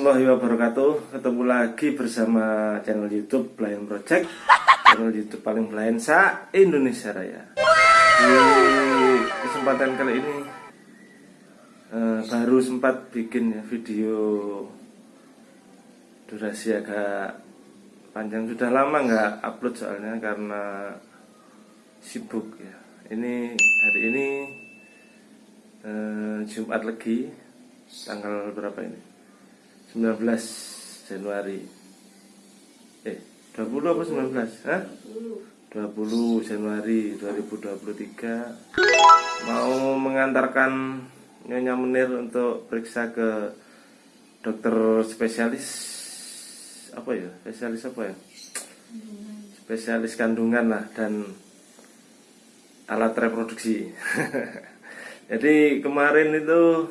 Warahmatullahi wabarakatuh. Ketemu lagi bersama channel youtube Pelayan Project. Channel youtube paling pelayan sa Indonesia Raya. Di kesempatan kali ini eh, Baru sempat bikin ya video Durasi agak panjang. Sudah lama nggak upload soalnya karena sibuk ya. Ini hari ini eh, Jumat lagi tanggal berapa ini 19 Januari. Eh 20 apa 19 Hah? 20 Januari 2023 mau mengantarkan Nyonya Menir untuk periksa ke dokter spesialis apa ya? Spesialis apa ya? Spesialis kandungan lah dan alat reproduksi. Jadi kemarin itu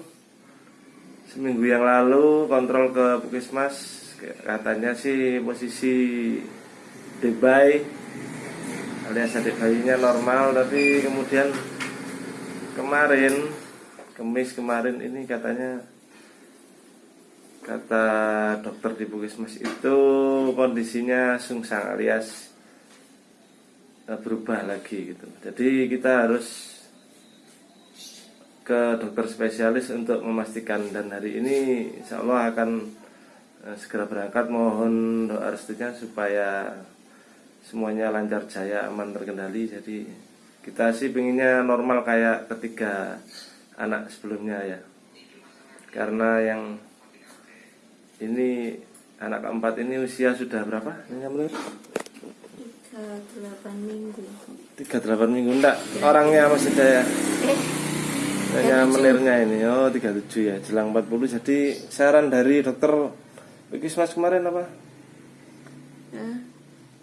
seminggu yang lalu kontrol ke puskesmas katanya sih posisi debay alias adik bayinya normal tapi kemudian kemarin kemis kemarin ini katanya kata dokter di puskesmas itu kondisinya sungsang alias eh, berubah lagi gitu. Jadi kita harus ke dokter spesialis untuk memastikan dan hari ini insya Allah akan uh, segera berangkat mohon doa restunya supaya semuanya lancar jaya aman terkendali jadi kita sih pengennya normal kayak ketiga anak sebelumnya ya karena yang ini anak keempat ini usia sudah berapa? Tiga delapan minggu. Tiga delapan minggu enggak orangnya masih saya. Eh hanya menirnya ini. Oh 37 ya jelang 40 jadi saran dari dokter Mas kemarin apa? Nah,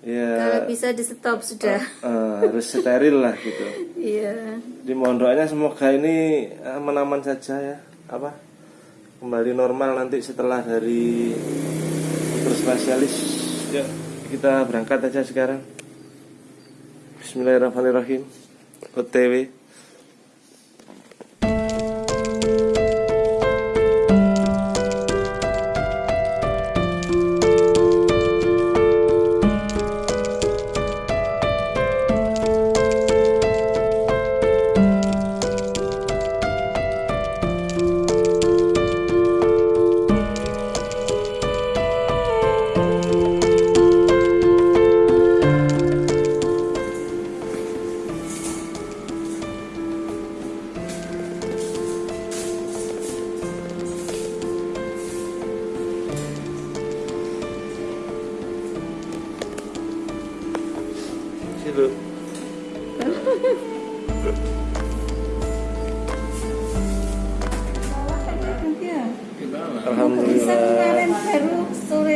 ya kalau bisa di stop sudah. Uh, uh, harus steril lah gitu. Iya. Di mohon doanya semoga ini aman-aman saja ya. Apa? Kembali normal nanti setelah dari dokter spesialis. Ya kita berangkat aja sekarang. Bismillahirrahmanirrahim. OTW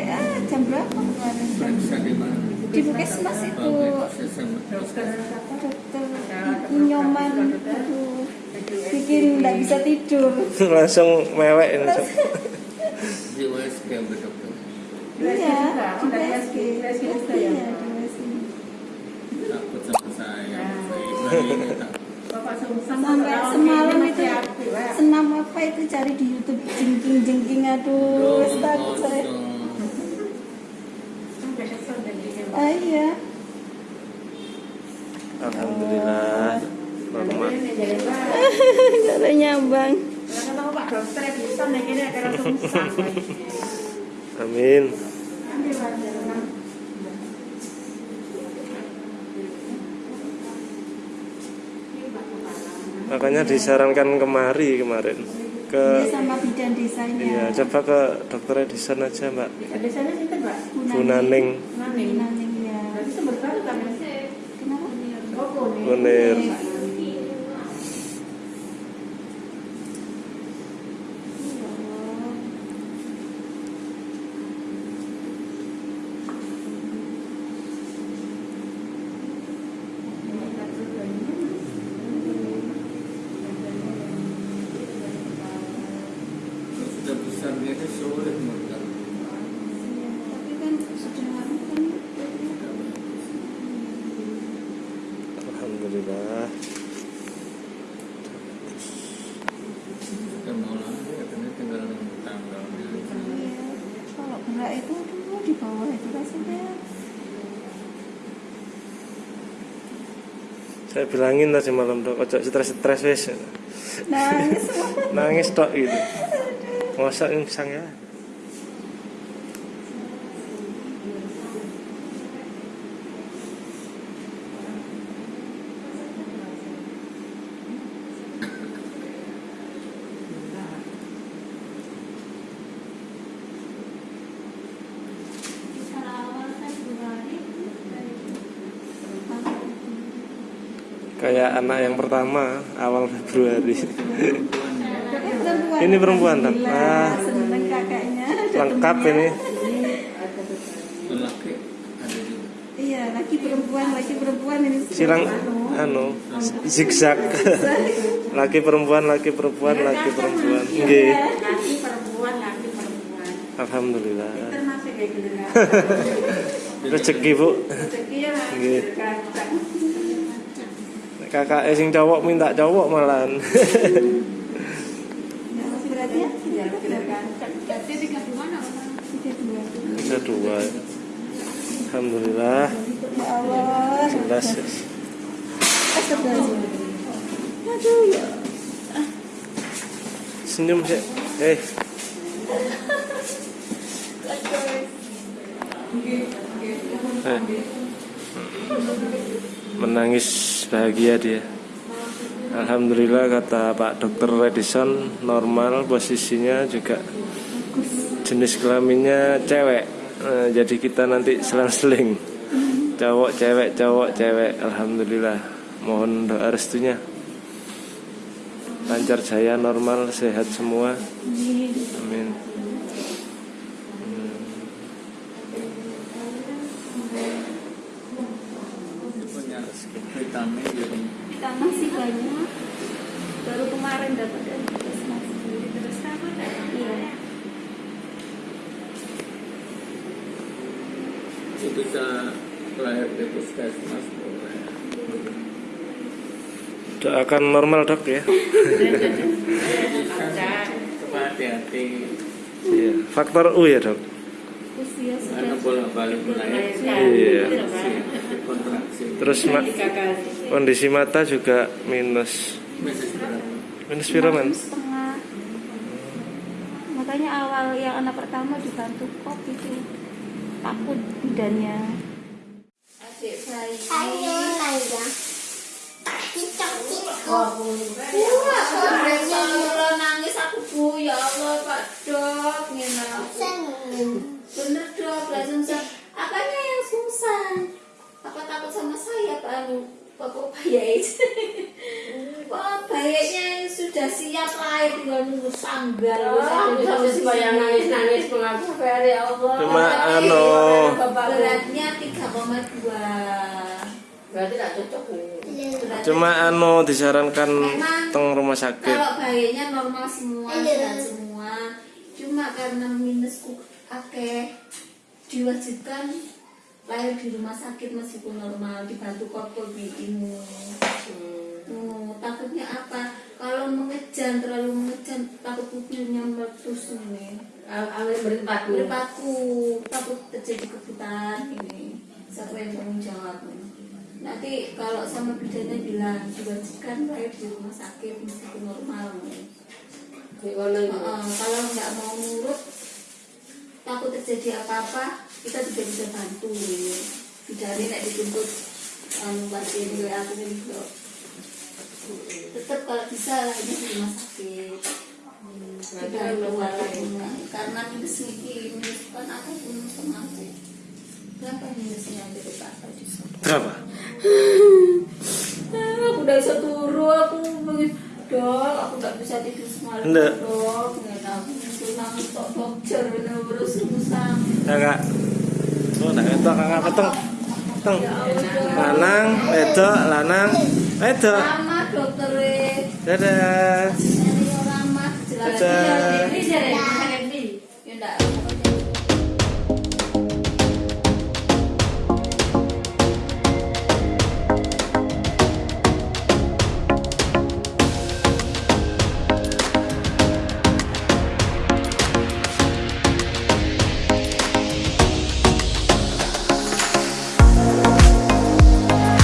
ah jam berapa kemarin? Di puskesmas itu Ibu Nyoman itu bikin nggak bisa tidur. langsung mewek ini. Di USG dokter. Iya, di USG. Iya, di. Takut sama saya. Sampai semalam itu senam apa itu cari di YouTube jengking jengking aduh takut saya. Iya. Alhamdulillah. Cara nyambang. Amin. Makanya disarankan kemari kemarin ke Dia sama bidan desanya. iya coba ke dokter Edison aja mbak Desanya sinten, Mbak? Bu Naning Naning. Naning ya. Berarti sumber baru kan? Kenapa? Oh, kuning. Kunir Sudah besar dia kan sulit mereka. Tapi kan sudah kan Alhamdulillah Sudah mau lama katanya tinggal tanggal kakak itu Saya bilangin tadi malam dok, ojo stres-stres wes. nangis Nangis tok gitu. Masa insang ya. Kayak anak yang pertama awal Februari. perempuan Ini perempuan. Alhamdulillah, Ah. Lengkap ini. Lelaki ada juga. iya laki perempuan laki perempuan ini Silang Anu. zigzag. laki perempuan, laki perempuan, laki perempuan. Nggih. Laki perempuan, laki perempuan. Alhamdulillah. Rezeki, Bu. Rezeki ya, Kakak sing cowok minta cowok berarti tiga dua. Alhamdulillah. ya Senyum sih. Eh, eh. Menangis bahagia dia. Alhamdulillah kata Pak Dokter Redison normal posisinya juga jenis kelaminnya cewek. Eh, jadi kita nanti selang-seling cowok cewek cowok cewek. Alhamdulillah. Mohon doa restunya. Lancar jaya normal sehat semua. Amin. Vitamin masih banyak baru kemarin dapat dari puskesmas terus dapat iya itu bisa lahir di puskesmas boleh. Doakan normal dok ya. Hati-hati Iya. Faktor U ya dok. Usia karena bolak balik melahirkan Iya. kontraksi Terus ma- kondisi mata juga minus. Minus piro setengah. Makanya awal yang anak pertama dibantu kop itu takut bidannya adik saya Ayo. Wah, kalau nangis aku bu ya Allah Pak dok, Anu? Bapak bayi Wah, bayinya sudah siap lahir tinggal nunggu sanggal. Terus bayang nangis-nangis mengaku ya Allah. Cuma anu. Beratnya 3,2. Berarti tak cocok nih. Beratnya Cuma anu disarankan Memang teng rumah sakit. Kalau bayinya normal semua, sehat semua. Cuma karena minusku akeh diwajibkan lahir di rumah sakit meskipun normal dibantu kopol imu. Hmm, takutnya apa? Kalau mengejan terlalu mengejan takut pupilnya meletus ini. Awal berpaku. Berpaku takut terjadi kebutaan ini. Siapa yang tanggung jawab? Nanti kalau sama bidannya bilang diwajibkan lahir di rumah sakit meskipun normal. Ini. Heeh, kalau nggak mau nurut takut terjadi apa-apa kita juga bisa bantu. Bidani nek dituntut anu pasien gue aku ini kok tetap kalau bisa lah ini di rumah sakit. Tidak keluar karena minus ini minus kan aku pun sama aku. Berapa minusnya dari pak tadi Berapa? Aku udah bisa turu aku dok aku nggak bisa tidur semalam Nggak. Kakak. Oh, nah itu kakak peteng. Teng. Lanang, wedok, lanang, wedok. dokter Dadah. Dadah.